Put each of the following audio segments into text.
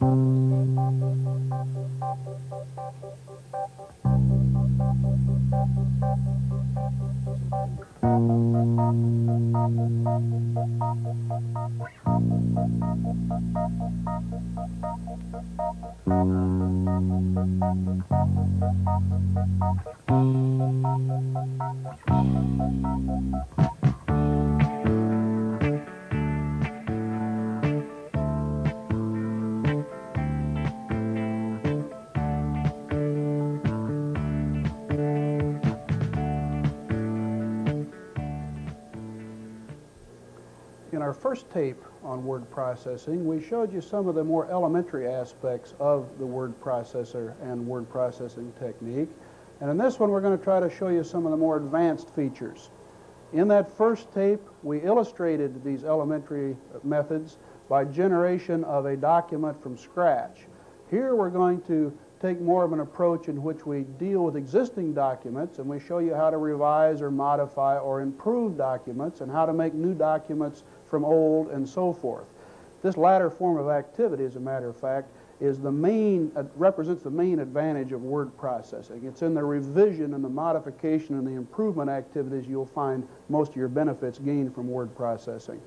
In our first tape on word processing, we showed you some of the more elementary aspects of the word processor and word processing technique. And in this one, we're going to try to show you some of the more advanced features. In that first tape, we illustrated these elementary methods by generation of a document from scratch. Here we're going to take more of an approach in which we deal with existing documents and we show you how to revise or modify or improve documents and how to make new documents from old and so forth. This latter form of activity, as a matter of fact, is the main, uh, represents the main advantage of word processing. It's in the revision and the modification and the improvement activities you'll find most of your benefits gained from word processing.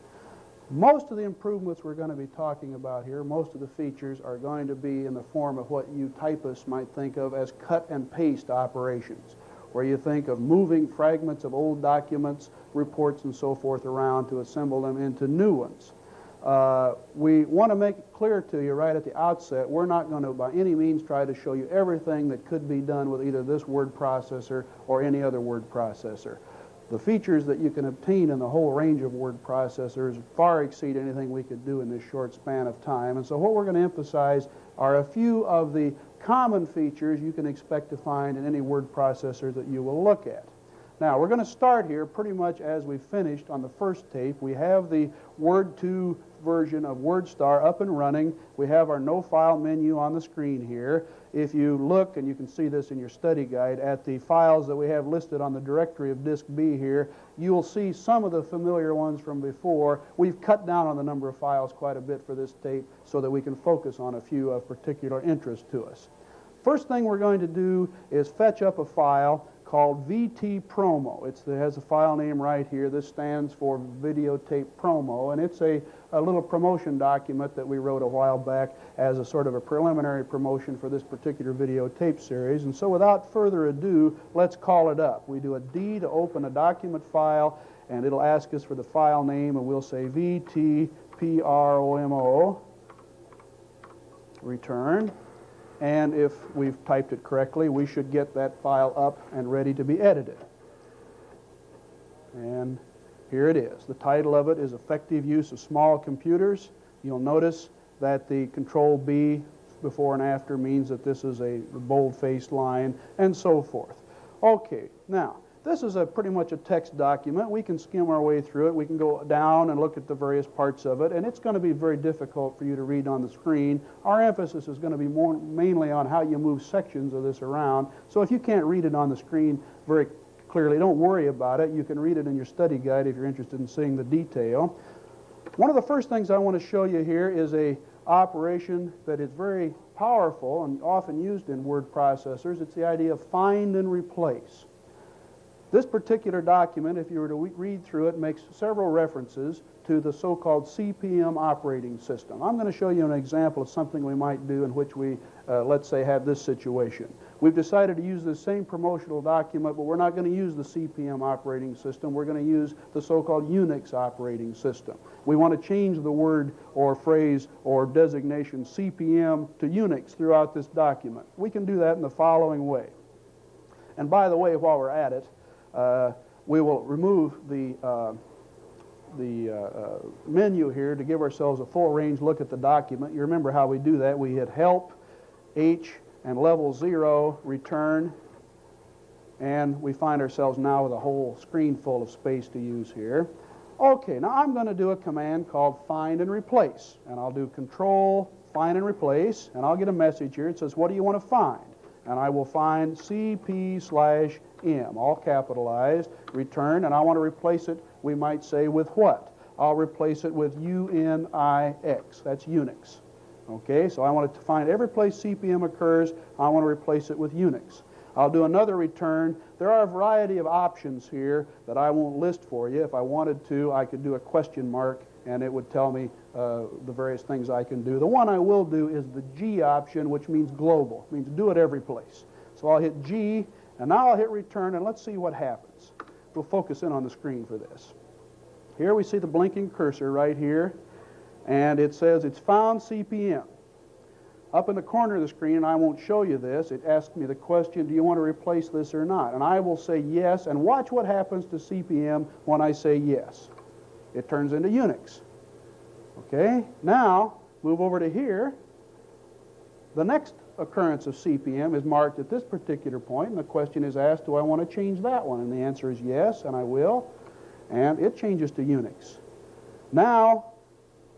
Most of the improvements we're going to be talking about here, most of the features are going to be in the form of what you typists might think of as cut and paste operations, where you think of moving fragments of old documents, reports, and so forth around to assemble them into new ones. Uh, we want to make it clear to you right at the outset, we're not going to by any means try to show you everything that could be done with either this word processor or any other word processor. The features that you can obtain in the whole range of word processors far exceed anything we could do in this short span of time. And so what we're going to emphasize are a few of the common features you can expect to find in any word processor that you will look at. Now, we're going to start here pretty much as we finished on the first tape. We have the Word 2 version of WordStar up and running. We have our no file menu on the screen here. If you look, and you can see this in your study guide, at the files that we have listed on the directory of disk B here, you'll see some of the familiar ones from before. We've cut down on the number of files quite a bit for this tape so that we can focus on a few of particular interest to us. First thing we're going to do is fetch up a file called VT Promo. It's, it has a file name right here. This stands for Videotape Promo, and it's a, a little promotion document that we wrote a while back as a sort of a preliminary promotion for this particular videotape series. And so without further ado, let's call it up. We do a D to open a document file, and it'll ask us for the file name, and we'll say VT Promo, return. And if we've typed it correctly, we should get that file up and ready to be edited. And here it is. The title of it is Effective Use of Small Computers. You'll notice that the Control B before and after means that this is a bold-faced line and so forth. Okay, now, this is a pretty much a text document. We can skim our way through it. We can go down and look at the various parts of it, and it's going to be very difficult for you to read on the screen. Our emphasis is going to be more mainly on how you move sections of this around. So if you can't read it on the screen very clearly, don't worry about it. You can read it in your study guide if you're interested in seeing the detail. One of the first things I want to show you here is a operation that is very powerful and often used in word processors. It's the idea of find and replace. This particular document, if you were to read through it, makes several references to the so-called CP/M operating system. I'm going to show you an example of something we might do in which we, uh, let's say, have this situation. We've decided to use the same promotional document, but we're not going to use the CP/M operating system. We're going to use the so-called Unix operating system. We want to change the word or phrase or designation CP/M to Unix throughout this document. We can do that in the following way. And by the way, while we're at it, we will remove the, uh, the uh, menu here to give ourselves a full range look at the document. You remember how we do that. We hit Help, H, and level 0, Return, and we find ourselves now with a whole screen full of space to use here. Okay, now I'm going to do a command called find and replace. And I'll do control, find and replace, and I'll get a message here. It says, what do you want to find? And I will find CP slash M, all capitalized, return, and I want to replace it, we might say, with what? I'll replace it with UNIX. That's Unix. Okay, so I want to find every place CPM occurs, I want to replace it with Unix. I'll do another return. There are a variety of options here that I won't list for you. If I wanted to, I could do a question mark and it would tell me uh, the various things I can do. The one I will do is the G option, which means global, it means do it every place. So I'll hit G, and now I'll hit return, and let's see what happens. We'll focus in on the screen for this. Here we see the blinking cursor right here, and it says it's found CPM. Up in the corner of the screen, and I won't show you this, it asks me the question, do you want to replace this or not? And I will say yes, and watch what happens to CPM when I say yes. It turns into Unix. Okay, now move over to here. The next occurrence of CPM is marked at this particular point, and the question is asked, do I want to change that one? And the answer is yes, and I will. And it changes to Unix. Now,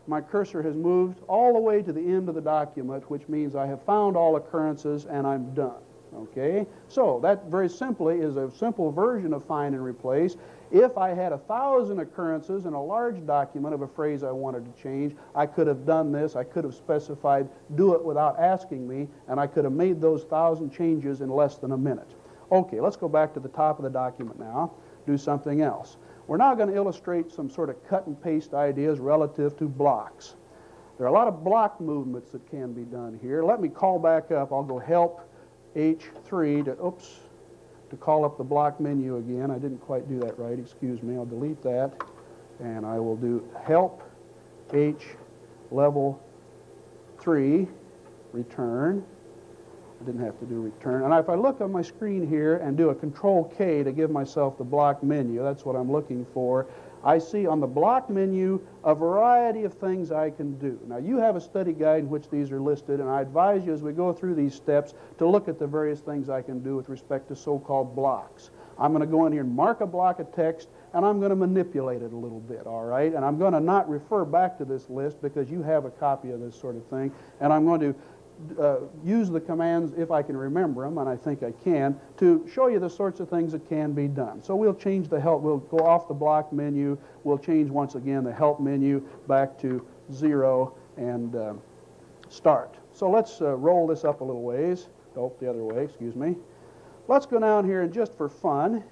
my cursor has moved all the way to the end of the document, which means I have found all occurrences and I'm done. Okay? So that very simply is a simple version of find and replace. If I had a thousand occurrences in a large document of a phrase I wanted to change, I could have done this. I could have specified do it without asking me, and I could have made those thousand changes in less than a minute. Okay, let's go back to the top of the document now, do something else. We're now going to illustrate some sort of cut and paste ideas relative to blocks. There are a lot of block movements that can be done here. Let me call back up. I'll go help H3 to, oops, to call up the block menu again. I didn't quite do that right. Excuse me. I'll delete that. And I will do help H level 3 return. I didn't have to do return. And if I look on my screen here and do a control K to give myself the block menu, that's what I'm looking for, I see on the block menu a variety of things I can do. Now, you have a study guide in which these are listed, and I advise you as we go through these steps to look at the various things I can do with respect to so-called blocks. I'm going to go in here and mark a block of text, and I'm going to manipulate it a little bit, all right? And I'm going to not refer back to this list because you have a copy of this sort of thing, and I'm going to uh, use the commands, if I can remember them, and I think I can, to show you the sorts of things that can be done. So we'll change the help, we'll go off the block menu, we'll change once again the help menu back to zero and uh, start. So let's uh, roll this up a little ways. Oh, the other way, excuse me. Let's go down here and just for fun,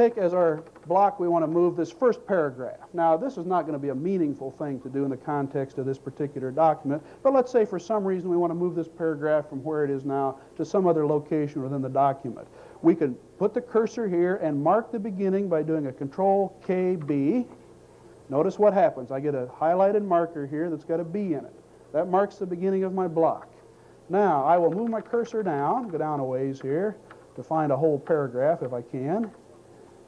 take as our block we want to move this first paragraph. Now, this is not going to be a meaningful thing to do in the context of this particular document, but let's say for some reason we want to move this paragraph from where it is now to some other location within the document. We can put the cursor here and mark the beginning by doing a Control KB. Notice what happens. I get a highlighted marker here that's got a B in it. That marks the beginning of my block. Now, I will move my cursor down, go down a ways here to find a whole paragraph if I can.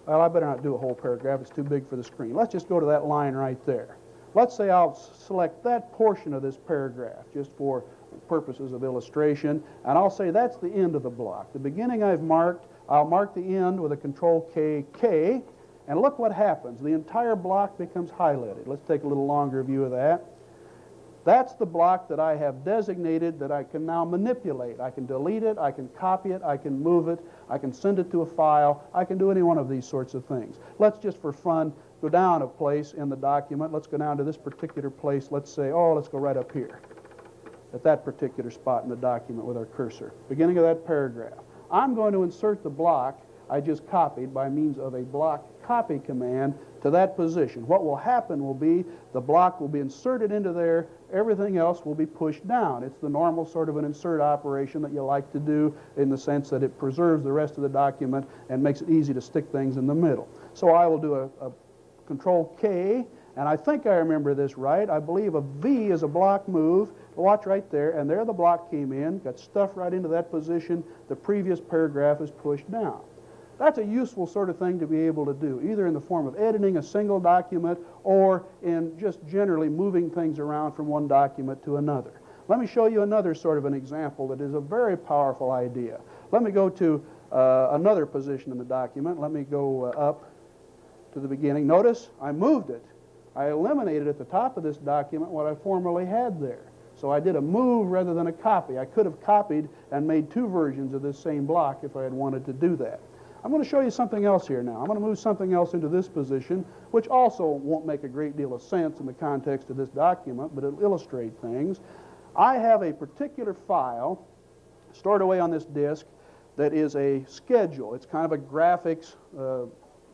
Well, I better not do a whole paragraph. It's too big for the screen. Let's just go to that line right there. Let's say I'll select that portion of this paragraph just for purposes of illustration, and I'll say that's the end of the block. The beginning I've marked, I'll mark the end with a control K, K, and look what happens. The entire block becomes highlighted. Let's take a little longer view of that. That's the block that I have designated that I can now manipulate. I can delete it, I can copy it, I can move it, I can send it to a file, I can do any one of these sorts of things. Let's just for fun go down a place in the document. Let's go down to this particular place. Let's say, oh, let's go right up here at that particular spot in the document with our cursor. Beginning of that paragraph. I'm going to insert the block I just copied by means of a block copy command to that position. What will happen will be the block will be inserted into there, everything else will be pushed down. It's the normal sort of an insert operation that you like to do in the sense that it preserves the rest of the document and makes it easy to stick things in the middle. So I will do a, a control K, and I think I remember this right. I believe a V is a block move. Watch right there, and there the block came in, got stuffed right into that position. The previous paragraph is pushed down. That's a useful sort of thing to be able to do, either in the form of editing a single document or in just generally moving things around from one document to another. Let me show you another sort of an example that is a very powerful idea. Let me go to uh, another position in the document. Let me go uh, up to the beginning. Notice I moved it. I eliminated at the top of this document what I formerly had there. So I did a move rather than a copy. I could have copied and made two versions of this same block if I had wanted to do that. I'm going to show you something else here now. I'm going to move something else into this position, which also won't make a great deal of sense in the context of this document, but it'll illustrate things. I have a particular file stored away on this disk that is a schedule. It's kind of a graphics uh,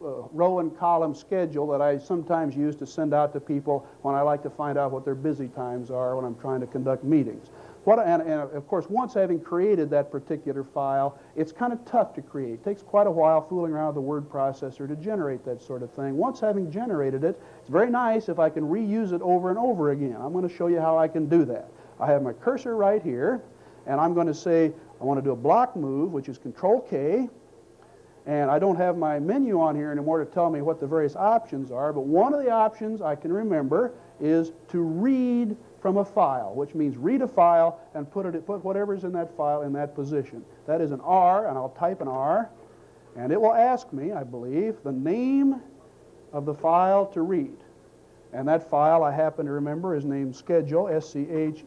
uh, row and column schedule that I sometimes use to send out to people when I like to find out what their busy times are when I'm trying to conduct meetings. What, and, and, of course, once having created that particular file, it's kind of tough to create. It takes quite a while fooling around with the word processor to generate that sort of thing. Once having generated it, it's very nice if I can reuse it over and over again. I'm going to show you how I can do that. I have my cursor right here, and I'm going to say I want to do a block move, which is Control K, and I don't have my menu on here anymore to tell me what the various options are, but one of the options I can remember is to read from a file, which means read a file and put, it, put whatever's in that file in that position. That is an R, and I'll type an R, and it will ask me, I believe, the name of the file to read. And that file, I happen to remember, is named Schedule, S-C-H-E-D-U-L-E.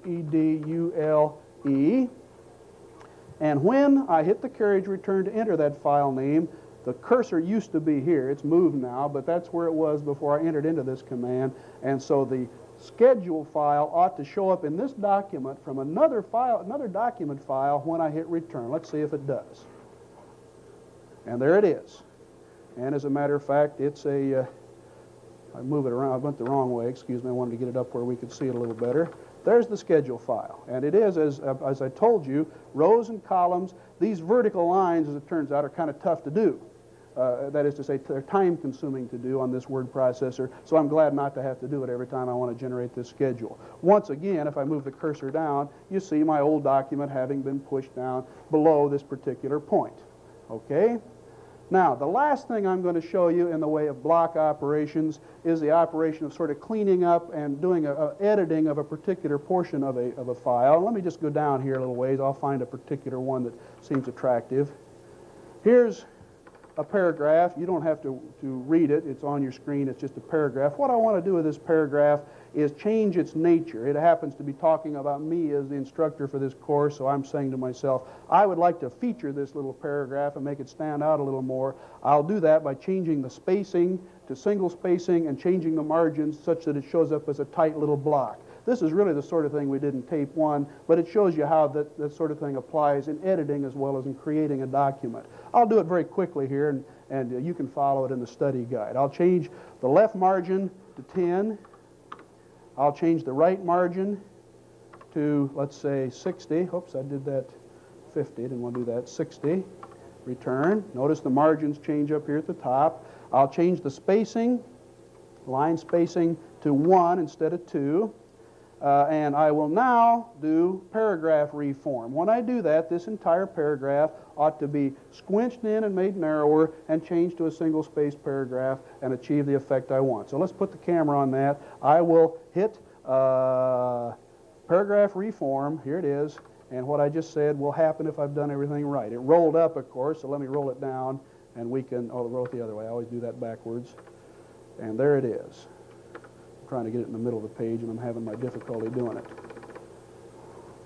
And when I hit the carriage return to enter that file name, the cursor used to be here. It's moved now, but that's where it was before I entered into this command. And so the schedule file ought to show up in this document from another file, another document file when I hit return. Let's see if it does. And there it is. And as a matter of fact, it's a. Uh, I move it around. I went the wrong way. Excuse me. I wanted to get it up where we could see it a little better. There's the schedule file. And it is, as, as I told you, rows and columns. These vertical lines, as it turns out, are kind of tough to do. Uh, that is to say, they're time consuming to do on this word processor, so I'm glad not to have to do it every time I want to generate this schedule. Once again, if I move the cursor down, you see my old document having been pushed down below this particular point. Okay? Now, the last thing I'm going to show you in the way of block operations is the operation of sort of cleaning up and doing a, a editing of a particular portion of a, of a file. Let me just go down here a little ways. I'll find a particular one that seems attractive. Here's a paragraph. You don't have to, to read it. It's on your screen. It's just a paragraph. What I want to do with this paragraph is change its nature. It happens to be talking about me as the instructor for this course, so I'm saying to myself, I would like to feature this little paragraph and make it stand out a little more. I'll do that by changing the spacing to single spacing and changing the margins such that it shows up as a tight little block. This is really the sort of thing we did in tape one, but it shows you how that, that sort of thing applies in editing as well as in creating a document. I'll do it very quickly here, and, and you can follow it in the study guide. I'll change the left margin to 10. I'll change the right margin to, let's say, 60. Oops, I did that 50. Didn't want to do that. 60. Return. Notice the margins change up here at the top. I'll change the spacing, line spacing, to 1 instead of 2. Uh, and I will now do paragraph reform. When I do that, this entire paragraph ought to be squinched in and made narrower and changed to a single space paragraph and achieve the effect I want. So let's put the camera on that. I will hit uh, paragraph reform. Here it is. And what I just said will happen if I've done everything right. It rolled up, of course, so let me roll it down and we can, oh, roll it the other way. I always do that backwards. And there it is trying to get it in the middle of the page, and I'm having my difficulty doing it.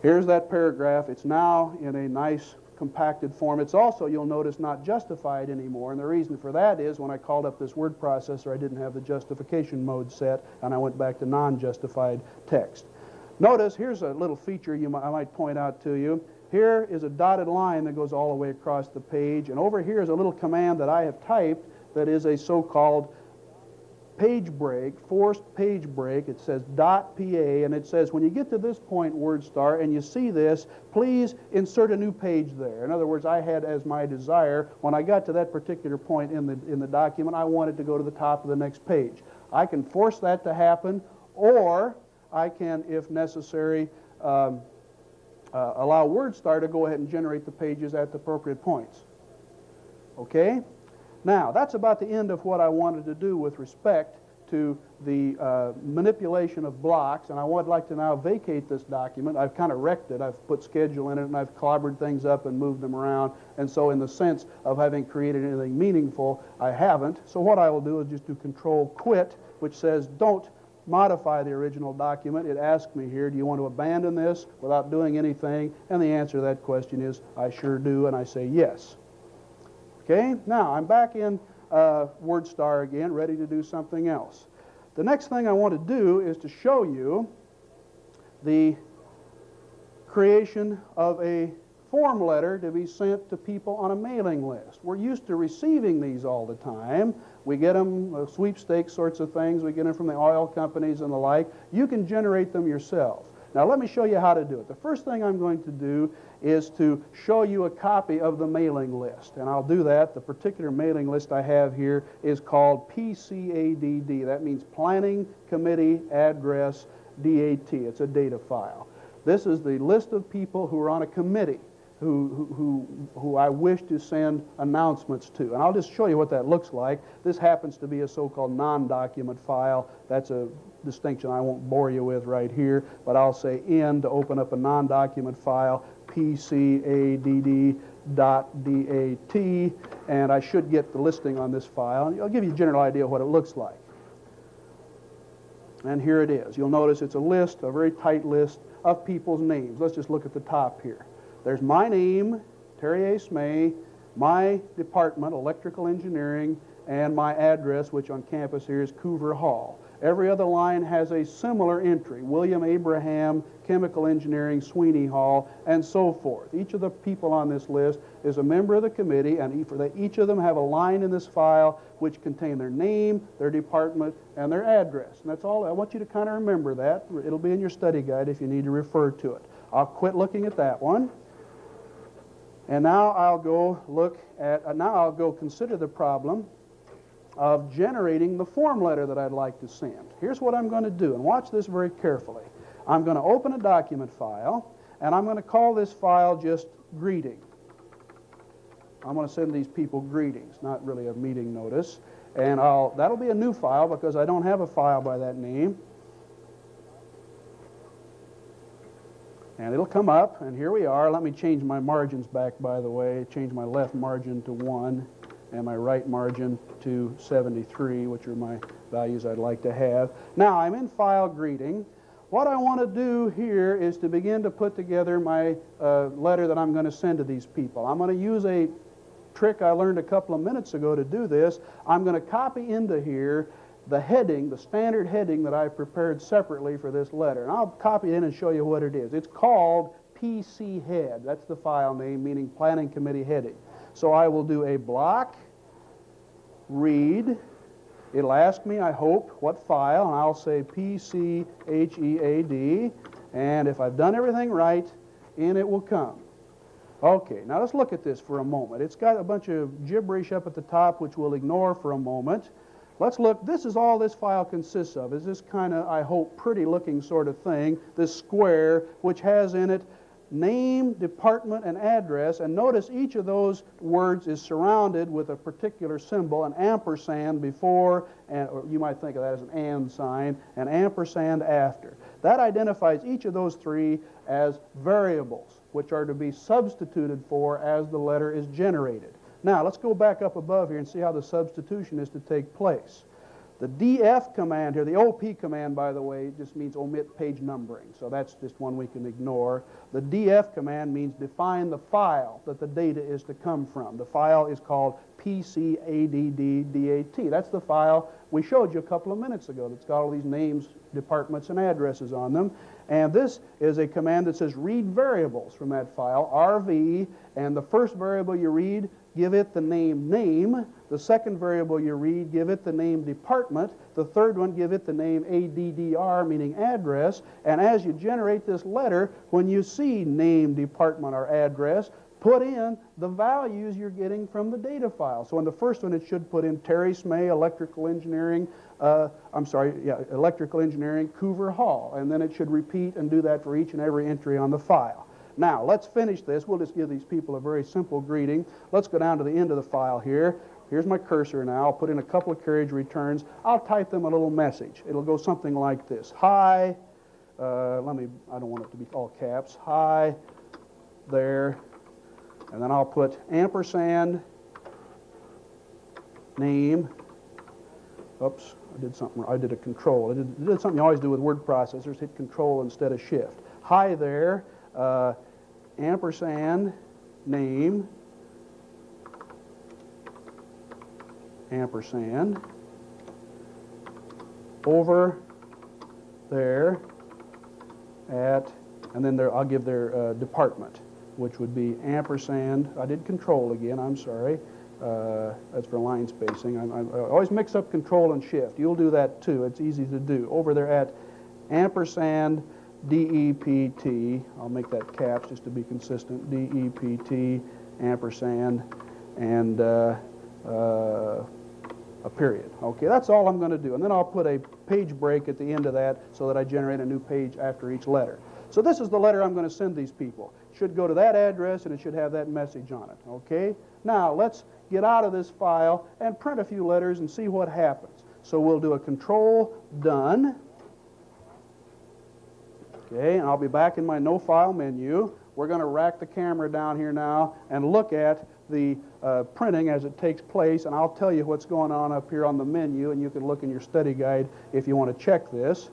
Here's that paragraph. It's now in a nice compacted form. It's also, you'll notice, not justified anymore. And the reason for that is when I called up this word processor, I didn't have the justification mode set, and I went back to non-justified text. Notice, here's a little feature you might, I might point out to you. Here is a dotted line that goes all the way across the page, and over here is a little command that I have typed that is a so-called page break, forced page break. It says dot .pa, and it says when you get to this point, WordStar, and you see this, please insert a new page there. In other words, I had as my desire, when I got to that particular point in the, in the document, I wanted to go to the top of the next page. I can force that to happen, or I can, if necessary, um, uh, allow WordStar to go ahead and generate the pages at the appropriate points. Okay? Now, that's about the end of what I wanted to do with respect to the uh, manipulation of blocks, and I would like to now vacate this document. I've kind of wrecked it. I've put schedule in it, and I've clobbered things up and moved them around, and so in the sense of having created anything meaningful, I haven't. So what I will do is just do Control Quit, which says don't modify the original document. It asks me here, do you want to abandon this without doing anything? And the answer to that question is, I sure do, and I say yes. Okay, now I'm back in uh, WordStar again, ready to do something else. The next thing I want to do is to show you the creation of a form letter to be sent to people on a mailing list. We're used to receiving these all the time. We get them, uh, sweepstakes sorts of things. We get them from the oil companies and the like. You can generate them yourself. Now let me show you how to do it. The first thing I'm going to do is to show you a copy of the mailing list. And I'll do that. The particular mailing list I have here is called PCADD. That means Planning Committee Address DAT. It's a data file. This is the list of people who are on a committee who, who, who I wish to send announcements to. And I'll just show you what that looks like. This happens to be a so-called non-document file. That's a distinction I won't bore you with right here, but I'll say in to open up a non-document file, pcadd.dat, and I should get the listing on this file. I'll give you a general idea of what it looks like. And here it is. You'll notice it's a list, a very tight list of people's names. Let's just look at the top here. There's my name, Terry A. Smay, my department, electrical engineering, and my address, which on campus here is Coover Hall. Every other line has a similar entry, William Abraham, Chemical Engineering, Sweeney Hall, and so forth. Each of the people on this list is a member of the committee, and each of them have a line in this file which contain their name, their department, and their address. And that's all. I want you to kind of remember that. It'll be in your study guide if you need to refer to it. I'll quit looking at that one. And now I'll go look at, uh, now I'll go consider the problem of generating the form letter that I'd like to send. Here's what I'm going to do, and watch this very carefully. I'm going to open a document file, and I'm going to call this file just greeting. I'm going to send these people greetings, not really a meeting notice. And I'll, that'll be a new file because I don't have a file by that name. And it'll come up, and here we are. Let me change my margins back, by the way. Change my left margin to 1 and my right margin to 73, which are my values I'd like to have. Now, I'm in File Greeting. What I want to do here is to begin to put together my uh, letter that I'm going to send to these people. I'm going to use a trick I learned a couple of minutes ago to do this. I'm going to copy into here the heading, the standard heading that I prepared separately for this letter. And I'll copy it in and show you what it is. It's called PC Head. That's the file name, meaning Planning Committee Heading. So I will do a block, read. It'll ask me, I hope, what file, and I'll say PCHEAD. And if I've done everything right, in it will come. Okay, now let's look at this for a moment. It's got a bunch of gibberish up at the top, which we'll ignore for a moment. Let's look, this is all this file consists of, is this kind of, I hope, pretty looking sort of thing, this square, which has in it name, department, and address. And notice each of those words is surrounded with a particular symbol, an ampersand before, and, or you might think of that as an and sign, an ampersand after. That identifies each of those three as variables, which are to be substituted for as the letter is generated. Now, let's go back up above here and see how the substitution is to take place. The DF command here, the OP command, by the way, just means omit page numbering, so that's just one we can ignore. The DF command means define the file that the data is to come from. The file is called PCADDDAT. That's the file we showed you a couple of minutes ago that's got all these names, departments, and addresses on them. And this is a command that says read variables from that file, RV, and the first variable you read give it the name name. The second variable you read, give it the name department. The third one, give it the name ADDR, meaning address. And as you generate this letter, when you see name, department, or address, put in the values you're getting from the data file. So in the first one, it should put in Terry Smay, electrical engineering, uh, I'm sorry, yeah, electrical engineering, Coover Hall. And then it should repeat and do that for each and every entry on the file. Now, let's finish this. We'll just give these people a very simple greeting. Let's go down to the end of the file here. Here's my cursor now. I'll put in a couple of carriage returns. I'll type them a little message. It'll go something like this. Hi, uh, let me, I don't want it to be all caps. Hi, there. And then I'll put ampersand, name, oops, I did something, I did a control. I did, did something you always do with word processors, hit control instead of shift. Hi there, uh, ampersand, name, ampersand, over there at, and then there, I'll give their uh, department, which would be ampersand, I did control again, I'm sorry, uh, that's for line spacing. I, I, I, always mix up control and shift. You'll do that too. It's easy to do. Over there at ampersand DEPT, I'll make that caps just to be consistent, DEPT ampersand and uh, uh, a period. Okay, that's all I'm going to do. And then I'll put a page break at the end of that so that I generate a new page after each letter. So this is the letter I'm going to send these people. It should go to that address and it should have that message on it. Okay? Now let's get out of this file and print a few letters and see what happens. So we'll do a control done. Okay, and I'll be back in my no file menu. We're going to rack the camera down here now and look at the uh, printing as it takes place, and I'll tell you what's going on up here on the menu, and you can look in your study guide if you want to check this.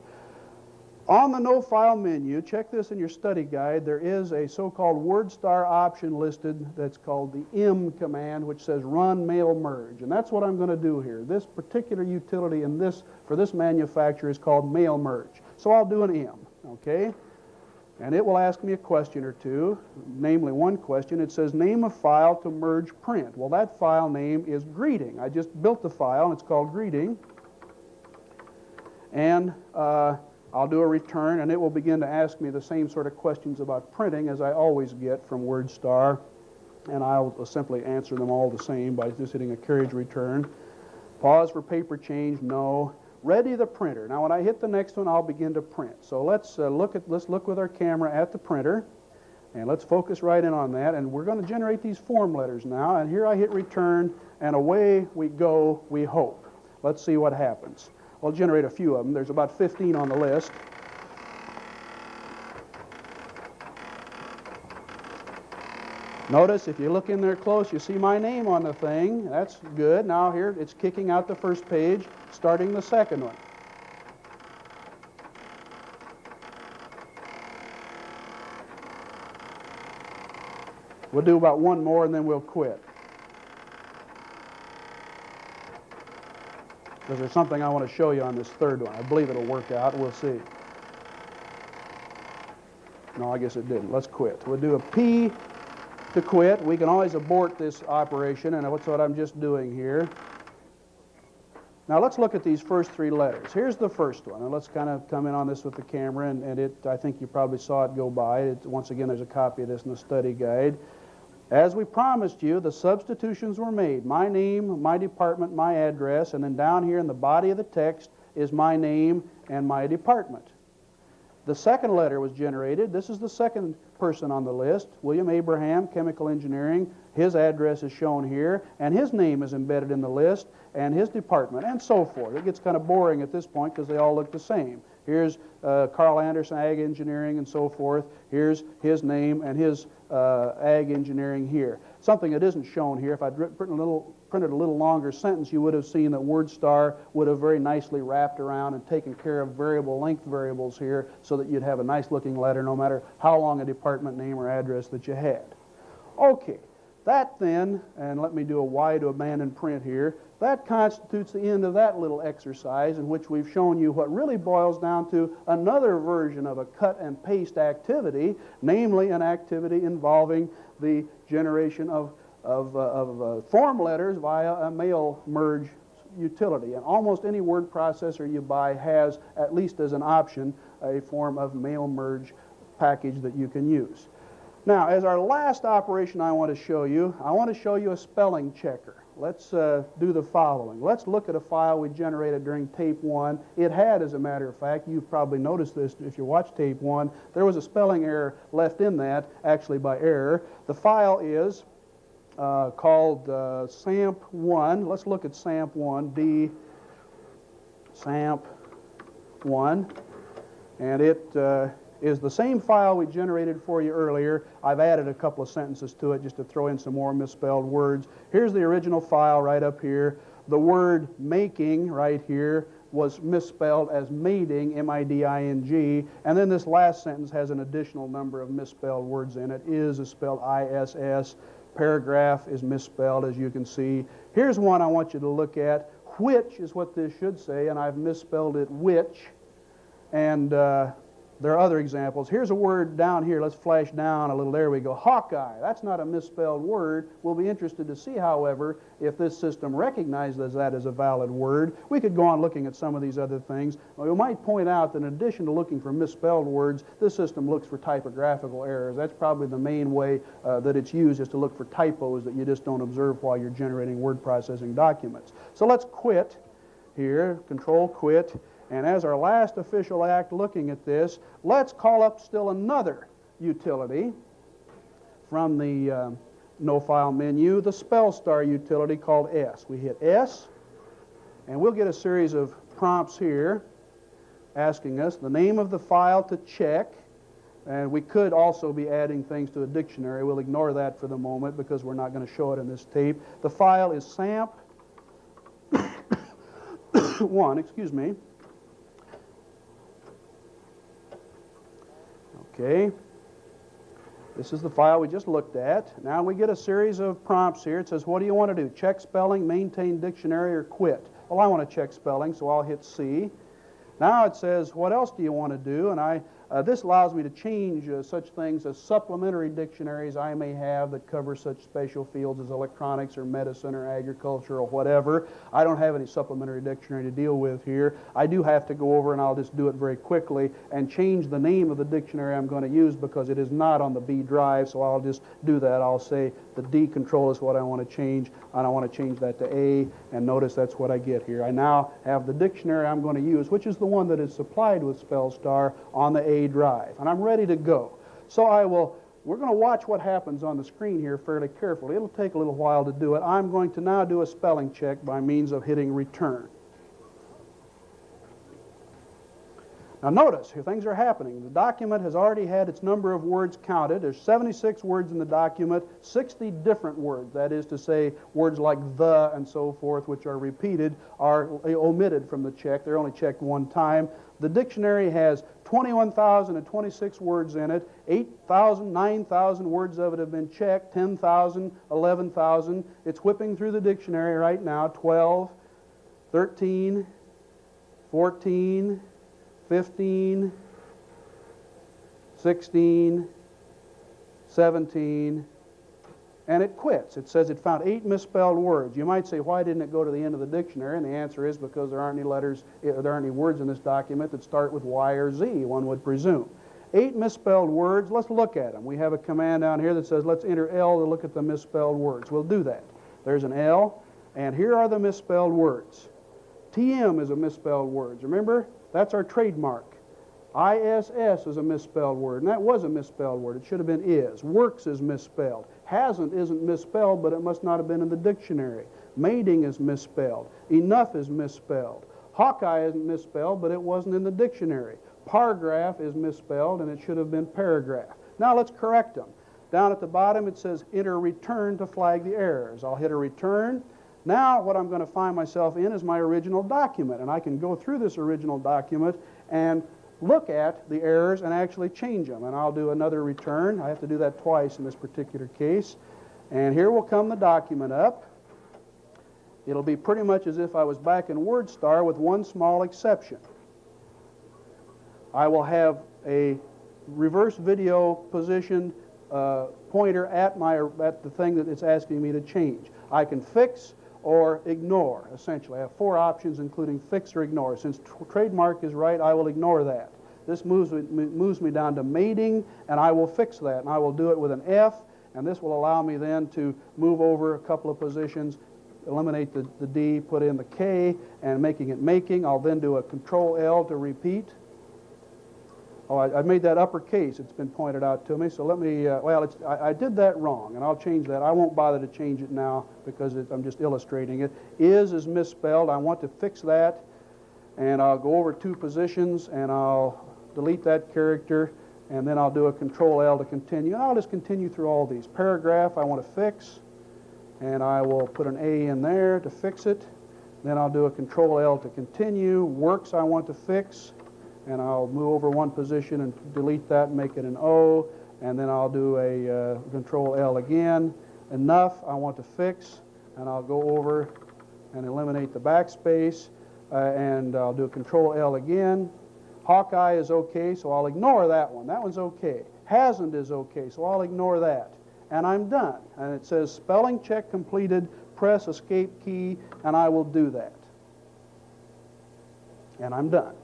On the No File menu, check this in your study guide, there is a so-called WordStar option listed that's called the M command, which says Run Mail Merge. And that's what I'm going to do here. This particular utility in this, for this manufacturer is called Mail Merge. So I'll do an M, okay? And it will ask me a question or two, namely one question. It says, name a file to merge print. Well, that file name is greeting. I just built the file, and it's called greeting. And uh, I'll do a return, and it will begin to ask me the same sort of questions about printing as I always get from WordStar, and I'll simply answer them all the same by just hitting a carriage return. Pause for paper change, no. Ready the printer. Now, when I hit the next one, I'll begin to print. So let's uh, look at let's look with our camera at the printer, and let's focus right in on that. And we're going to generate these form letters now. And here I hit return, and away we go. We hope. Let's see what happens. I'll generate a few of them. There's about 15 on the list. Notice if you look in there close, you see my name on the thing. That's good. Now here it's kicking out the first page, starting the second one. We'll do about one more and then we'll quit. because there's something I want to show you on this third one. I believe it'll work out. We'll see. No, I guess it didn't. Let's quit. We'll do a P to quit. We can always abort this operation, and that's what I'm just doing here. Now let's look at these first three letters. Here's the first one, and let's kind of come in on this with the camera, and, and it, I think you probably saw it go by. It, once again, there's a copy of this in the study guide. As we promised you, the substitutions were made. My name, my department, my address, and then down here in the body of the text is my name and my department. The second letter was generated. This is the second person on the list, William Abraham, Chemical Engineering. His address is shown here, and his name is embedded in the list, and his department, and so forth. It gets kind of boring at this point because they all look the same. Here's uh, Carl Anderson, Ag Engineering, and so forth. Here's his name and his uh, ag engineering here. Something that isn't shown here, if I'd printed a, little, printed a little longer sentence, you would have seen that WordStar would have very nicely wrapped around and taken care of variable length variables here so that you'd have a nice looking letter no matter how long a department name or address that you had. Okay, that then, and let me do a Y to abandon print here, that constitutes the end of that little exercise in which we've shown you what really boils down to another version of a cut and paste activity, namely an activity involving the generation of, of, uh, of uh, form letters via a mail merge utility. And almost any word processor you buy has, at least as an option, a form of mail merge package that you can use. Now, as our last operation I want to show you, I want to show you a spelling checker let's uh, do the following. Let's look at a file we generated during tape one. It had, as a matter of fact, you've probably noticed this if you watch tape one, there was a spelling error left in that, actually by error. The file is uh, called uh, SAMP1. Let's look at SAMP1, D SAMP1. And it uh, is the same file we generated for you earlier. I've added a couple of sentences to it just to throw in some more misspelled words. Here's the original file right up here. the word making right here was misspelled as mating, M-I-D-I-N-G, and then this last sentence has an additional number of misspelled words in it. Is is spelled I-S-S. Paragraph is misspelled, as you can see. Here's one I want you to look at. Which is what this should say, and I've misspelled it which. And uh, there are other examples. Here's a word down here. Let's flash down a little. There we go. Hawkeye. That's not a misspelled word. We'll be interested to see, however, if this system recognizes that as a valid word. We could go on looking at some of these other things. We might point out that in addition to looking for misspelled words, this system looks for typographical errors. That's probably the main way uh, that it's used is to look for typos that you just don't observe while you're generating word processing documents. So let's quit here. Control quit. And as our last official act looking at this, let's call up still another utility from the uh, no file menu, the SpellStar utility called S. We hit S, and we'll get a series of prompts here asking us the name of the file to check. And we could also be adding things to a dictionary. We'll ignore that for the moment because we're not going to show it in this tape. The file is SAMP 1, excuse me. Okay. This is the file we just looked at. Now we get a series of prompts here. It says, what do you want to do? Check spelling, maintain dictionary, or quit? Well, I want to check spelling, so I'll hit C. Now it says, what else do you want to do? And I uh, this allows me to change uh, such things as supplementary dictionaries I may have that cover such special fields as electronics or medicine or agriculture or whatever. I don't have any supplementary dictionary to deal with here. I do have to go over, and I'll just do it very quickly, and change the name of the dictionary I'm going to use because it is not on the B drive, so I'll just do that. I'll say the D control is what I want to change, and I want to change that to A, and notice that's what I get here. I now have the dictionary I'm going to use, which is the one that is supplied with SpellStar on the A drive, and I'm ready to go. So I will, we're going to watch what happens on the screen here fairly carefully. It'll take a little while to do it. I'm going to now do a spelling check by means of hitting return. Now notice, things are happening. The document has already had its number of words counted. There's 76 words in the document, 60 different words. That is to say, words like the and so forth, which are repeated, are omitted from the check. They're only checked one time. The dictionary has 21,026 words in it. 8,000, 9,000 words of it have been checked. 10,000, 11,000. It's whipping through the dictionary right now. 12, 13, 14, 15, 16, 17, and it quits. It says it found eight misspelled words. You might say, why didn't it go to the end of the dictionary? And the answer is because there aren't any letters, eh, there aren't any words in this document that start with Y or Z, one would presume. Eight misspelled words, let's look at them. We have a command down here that says let's enter L to look at the misspelled words. We'll do that. There's an L, and here are the misspelled words. TM is a misspelled word. Remember, that's our trademark. ISS is a misspelled word, and that was a misspelled word. It should have been is. Works is misspelled. Hasn't isn't misspelled, but it must not have been in the dictionary. Mating is misspelled. Enough is misspelled. Hawkeye isn't misspelled, but it wasn't in the dictionary. Paragraph is misspelled, and it should have been paragraph. Now let's correct them. Down at the bottom it says enter return to flag the errors. I'll hit a return. Now what I'm going to find myself in is my original document, and I can go through this original document and look at the errors and actually change them. And I'll do another return. I have to do that twice in this particular case. And here will come the document up. It'll be pretty much as if I was back in WordStar with one small exception. I will have a reverse video positioned uh, pointer at, my, at the thing that it's asking me to change. I can fix or ignore, essentially. I have four options, including fix or ignore. Since trademark is right, I will ignore that. This moves me, moves me down to mating, and I will fix that. And I will do it with an F, and this will allow me then to move over a couple of positions, eliminate the, the D, put in the K, and making it making. I'll then do a Control L to repeat. Oh, I, I, made that uppercase. It's been pointed out to me. So let me, uh, well, I, I, did that wrong, and I'll change that. I won't bother to change it now because it, I'm just illustrating it. Is is misspelled. I want to fix that, and I'll go over two positions, and I'll delete that character, and then I'll do a Control L to continue. And I'll just continue through all these. Paragraph I want to fix, and I will put an A in there to fix it. Then I'll do a Control L to continue. Works I want to fix, and I'll move over one position and delete that and make it an O. And then I'll do a uh, Control L again. Enough I want to fix, and I'll go over and eliminate the backspace. Uh, and I'll do a Control L again. Hawkeye is okay, so I'll ignore that one. That one's okay. Hasn't is okay, so I'll ignore that. And I'm done. And it says spelling check completed, press escape key, and I will do that. And I'm done.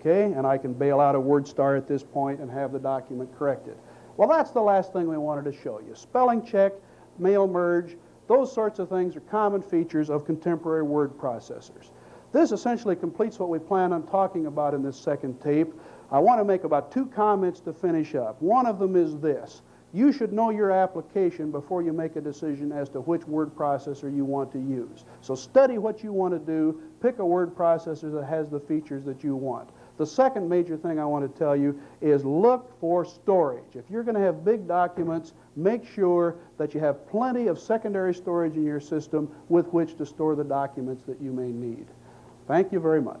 Okay, and I can bail out a WordStar at this point and have the document corrected. Well, that's the last thing we wanted to show you. Spelling check, mail merge, those sorts of things are common features of contemporary word processors. This essentially completes what we plan on talking about in this second tape. I want to make about two comments to finish up. One of them is this. You should know your application before you make a decision as to which word processor you want to use. So study what you want to do, pick a word processor that has the features that you want. The second major thing I want to tell you is look for storage. If you're going to have big documents, make sure that you have plenty of secondary storage in your system with which to store the documents that you may need. Thank you very much.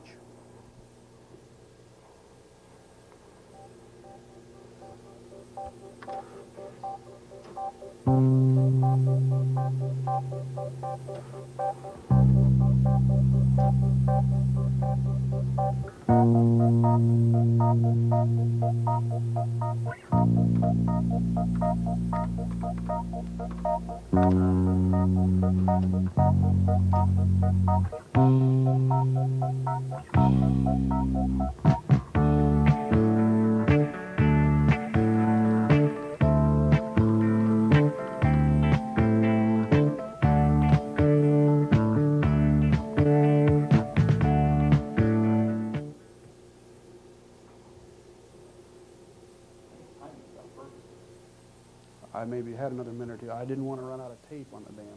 I maybe had another minute or two. I didn't want to run out of tape on the damn